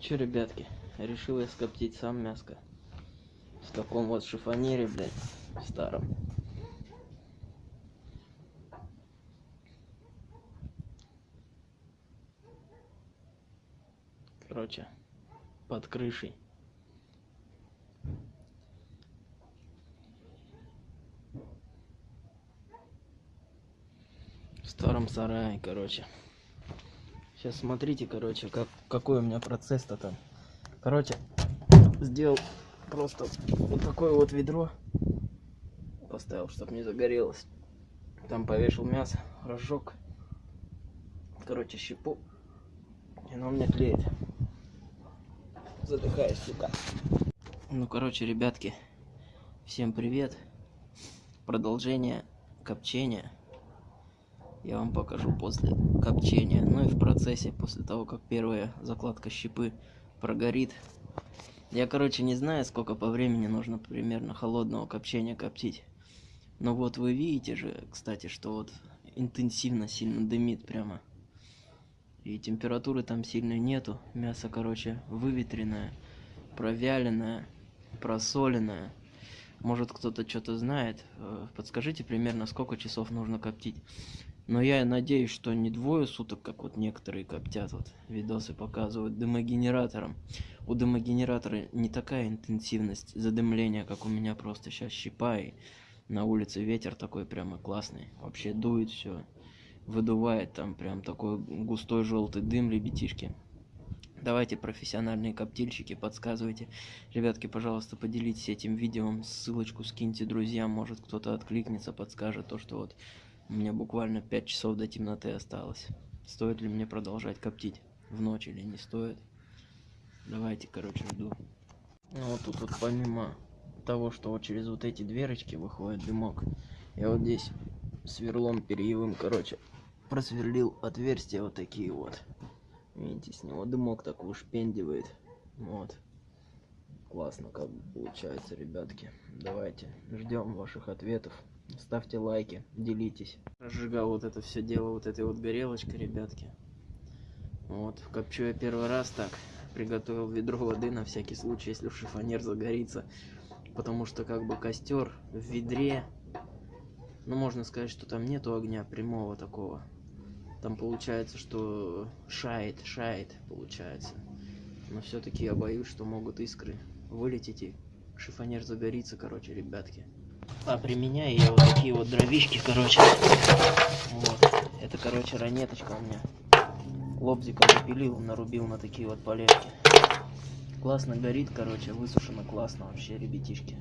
Че, ребятки, решил я скоптить сам мяско. В таком вот шифонере, блядь, старом. Короче, под крышей. В старом сарае, короче. Сейчас смотрите, короче, как, какой у меня процесс-то там. Короче, сделал просто вот такое вот ведро. Поставил, чтобы не загорелось. Там повешал мясо, разжег. Короче, щепу. И оно у меня тлеет. Задыхаюсь, сука. Ну, короче, ребятки, всем привет. Продолжение копчения я вам покажу после копчения. Ну и в процессе, после того, как первая закладка щепы прогорит. Я, короче, не знаю, сколько по времени нужно примерно холодного копчения коптить. Но вот вы видите же, кстати, что вот интенсивно сильно дымит прямо. И температуры там сильной нету. Мясо, короче, выветренное, провяленное, просоленное. Может кто-то что-то знает. Э, подскажите примерно, сколько часов нужно коптить. Но я надеюсь, что не двое суток, как вот некоторые коптят, вот видосы показывают дымогенератором. У дымогенератора не такая интенсивность задымления, как у меня просто сейчас щипа и на улице ветер такой прямо классный. Вообще дует все, выдувает там прям такой густой желтый дым, ребятишки. Давайте, профессиональные коптильщики, подсказывайте. Ребятки, пожалуйста, поделитесь этим видео, ссылочку скиньте друзьям, может кто-то откликнется, подскажет то, что вот у меня буквально 5 часов до темноты осталось. Стоит ли мне продолжать коптить в ночь или не стоит? Давайте, короче, жду. Ну вот тут вот помимо того, что вот через вот эти дверочки выходит дымок, я вот здесь сверлом перьевым, короче, просверлил отверстия вот такие вот. Видите, с него дымок так ушпендивает. Вот. Классно как получается, ребятки. Давайте ждем ваших ответов. Ставьте лайки, делитесь. Разжигал вот это все дело вот этой вот горелочкой, ребятки. Вот, копчу я первый раз так. Приготовил ведро воды на всякий случай, если шифонер загорится. Потому что как бы костер в ведре. Ну, можно сказать, что там нету огня прямого такого. Там получается, что шает, шает, получается. Но все-таки я боюсь, что могут искры вылететь и шифонер загорится, короче, ребятки. А применяю я вот такие вот дровишки, короче. Вот. Это, короче, ранеточка у меня. Лобзиком запилил, нарубил на такие вот полежки. Классно горит, короче, высушено классно вообще, ребятишки.